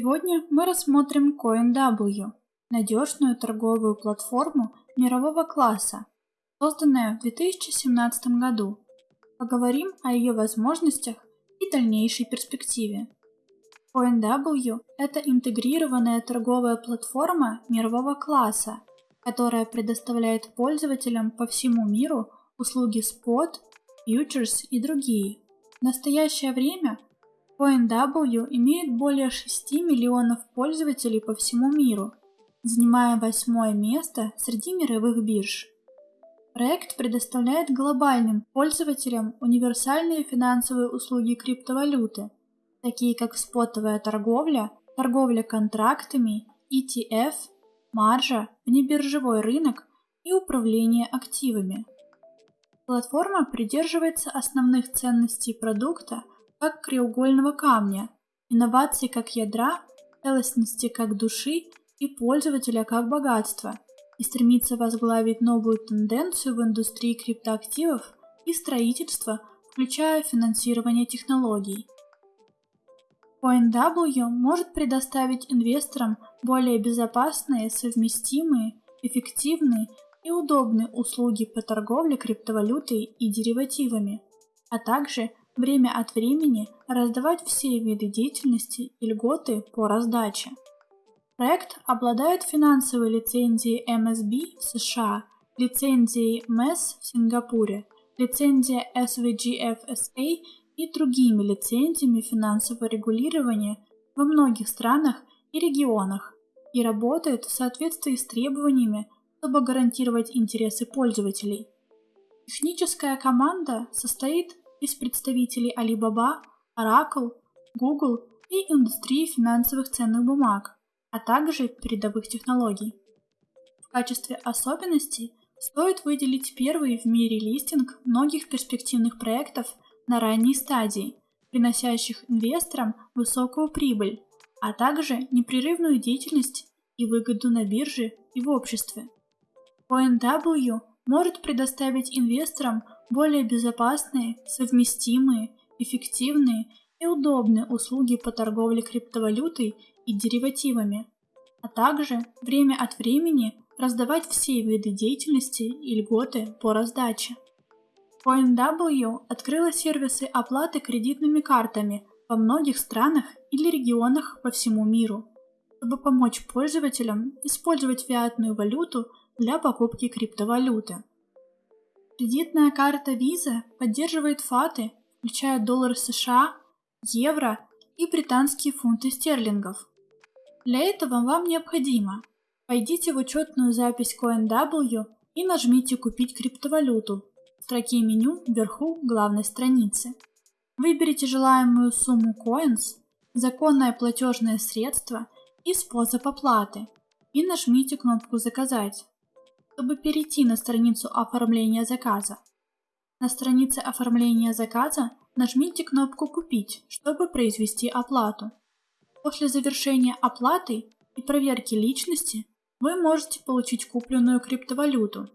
Сегодня мы рассмотрим CoinW, надежную торговую платформу мирового класса, созданная в 2017 году. Поговорим о ее возможностях и дальнейшей перспективе. CoinW – это интегрированная торговая платформа мирового класса, которая предоставляет пользователям по всему миру услуги Spot, Futures и другие. В настоящее время CoinW имеет более 6 миллионов пользователей по всему миру, занимая восьмое место среди мировых бирж. Проект предоставляет глобальным пользователям универсальные финансовые услуги криптовалюты, такие как спотовая торговля, торговля контрактами, ETF, маржа, внебиржевой рынок и управление активами. Платформа придерживается основных ценностей продукта как краеугольного камня, инноваций как ядра, целостности как души и пользователя как богатства, и стремится возглавить новую тенденцию в индустрии криптоактивов и строительства, включая финансирование технологий. CoinW может предоставить инвесторам более безопасные, совместимые, эффективные и удобные услуги по торговле криптовалютой и деривативами, а также время от времени раздавать все виды деятельности и льготы по раздаче. Проект обладает финансовой лицензией MSB в США, лицензией MES в Сингапуре, лицензией SVGFSA и другими лицензиями финансового регулирования во многих странах и регионах и работает в соответствии с требованиями, чтобы гарантировать интересы пользователей. Техническая команда состоит из представителей Alibaba, Oracle, Google и индустрии финансовых ценных бумаг, а также передовых технологий. В качестве особенностей стоит выделить первый в мире листинг многих перспективных проектов на ранней стадии, приносящих инвесторам высокую прибыль, а также непрерывную деятельность и выгоду на бирже и в обществе. ONW может предоставить инвесторам более безопасные, совместимые, эффективные и удобные услуги по торговле криптовалютой и деривативами, а также время от времени раздавать все виды деятельности и льготы по раздаче. CoinW открыла сервисы оплаты кредитными картами во многих странах или регионах по всему миру, чтобы помочь пользователям использовать фиатную валюту для покупки криптовалюты. Кредитная карта Visa поддерживает фаты, включая доллар США, евро и британские фунты стерлингов. Для этого вам необходимо Войдите в учетную запись CoinW и нажмите «Купить криптовалюту» строке меню вверху главной страницы. Выберите желаемую сумму coins, законное платежное средство и способ оплаты и нажмите кнопку «Заказать», чтобы перейти на страницу оформления заказа. На странице оформления заказа нажмите кнопку «Купить», чтобы произвести оплату. После завершения оплаты и проверки личности вы можете получить купленную криптовалюту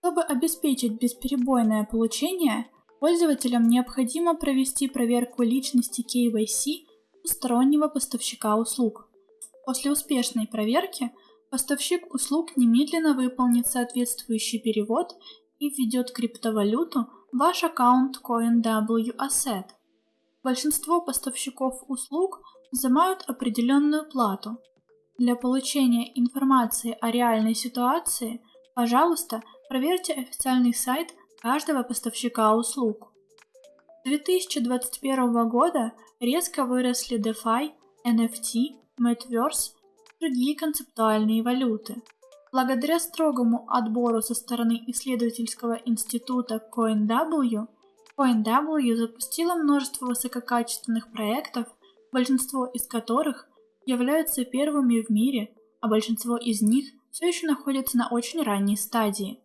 чтобы обеспечить бесперебойное получение, пользователям необходимо провести проверку личности KYC у стороннего поставщика услуг. После успешной проверки поставщик услуг немедленно выполнит соответствующий перевод и введет криптовалюту в ваш аккаунт CoinW Asset. Большинство поставщиков услуг взимают определенную плату. Для получения информации о реальной ситуации, пожалуйста, Проверьте официальный сайт каждого поставщика услуг. С 2021 года резко выросли DeFi, NFT, Metaverse другие концептуальные валюты. Благодаря строгому отбору со стороны исследовательского института CoinW, CoinW запустила множество высококачественных проектов, большинство из которых являются первыми в мире, а большинство из них все еще находятся на очень ранней стадии.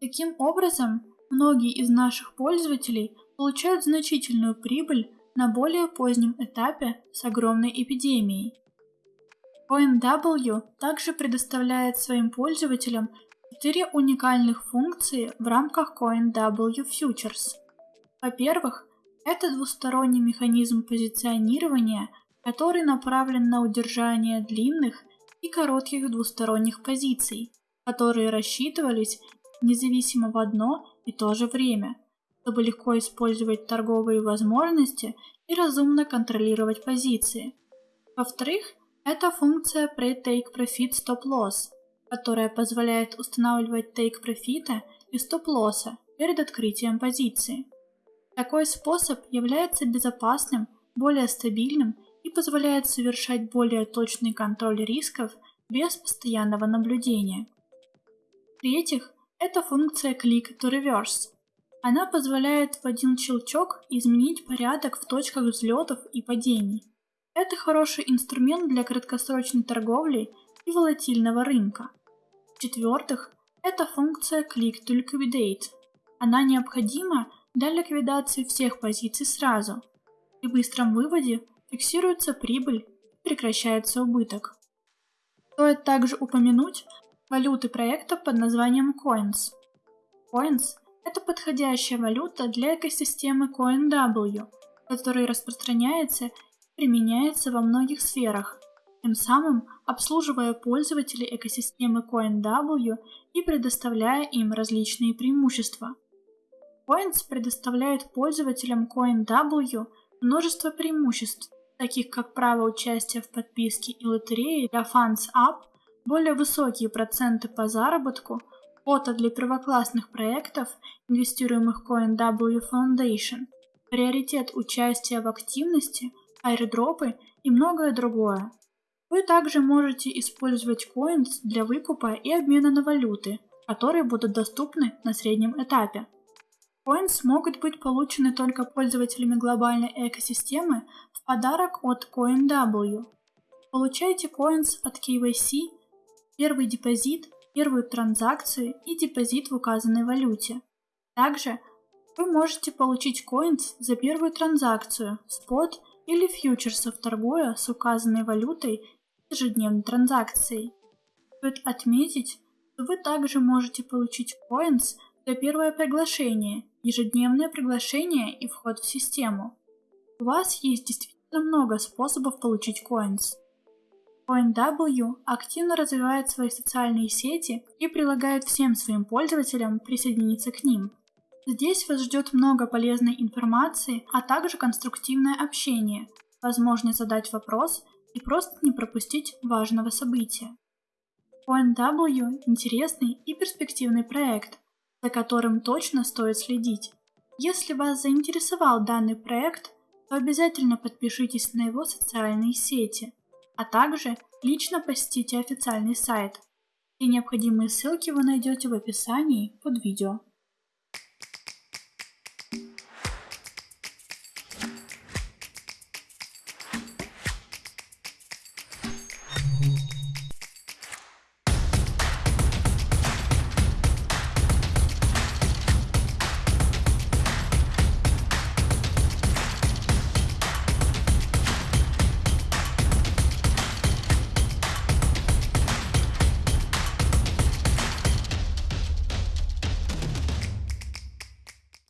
Таким образом, многие из наших пользователей получают значительную прибыль на более позднем этапе с огромной эпидемией. CoinW также предоставляет своим пользователям четыре уникальных функции в рамках CoinW Futures. Во-первых, это двусторонний механизм позиционирования который направлен на удержание длинных и коротких двусторонних позиций, которые рассчитывались независимо в одно и то же время, чтобы легко использовать торговые возможности и разумно контролировать позиции. Во-вторых, это функция Pre-Take Profit Stop Loss, которая позволяет устанавливать take профита и стоп-лосса перед открытием позиции. Такой способ является безопасным, более стабильным и позволяет совершать более точный контроль рисков без постоянного наблюдения. В-третьих, это функция Click to Reverse. Она позволяет в один щелчок изменить порядок в точках взлетов и падений. Это хороший инструмент для краткосрочной торговли и волатильного рынка. В-четвертых, это функция Click to Liquidate. Она необходима для ликвидации всех позиций сразу. При быстром выводе фиксируется прибыль и прекращается убыток. Стоит также упомянуть валюты проекта под названием Coins. Coins – это подходящая валюта для экосистемы CoinW, которая распространяется применяется во многих сферах, тем самым обслуживая пользователей экосистемы CoinW и предоставляя им различные преимущества. Coins предоставляет пользователям CoinW множество преимуществ, таких как право участия в подписке и лотерее для Funds Up, более высокие проценты по заработку, фото для первоклассных проектов, инвестируемых CoinW Foundation, приоритет участия в активности, аирдропы и многое другое. Вы также можете использовать Coins для выкупа и обмена на валюты, которые будут доступны на среднем этапе. Coins могут быть получены только пользователями глобальной экосистемы в подарок от CoinW. Получайте Coins от KYC, первый депозит, первую транзакцию и депозит в указанной валюте. Также вы можете получить Coins за первую транзакцию, спот или фьючерсов торгуя с указанной валютой ежедневной транзакцией. Стоит отметить, что вы также можете получить Coins за первое приглашение, ежедневное приглашение и вход в систему. У вас есть действительно много способов получить Coins. CoinW активно развивает свои социальные сети и предлагает всем своим пользователям присоединиться к ним. Здесь вас ждет много полезной информации, а также конструктивное общение, возможность задать вопрос и просто не пропустить важного события. ONW – интересный и перспективный проект, за которым точно стоит следить. Если вас заинтересовал данный проект, то обязательно подпишитесь на его социальные сети, а также лично посетите официальный сайт. Все необходимые ссылки вы найдете в описании под видео.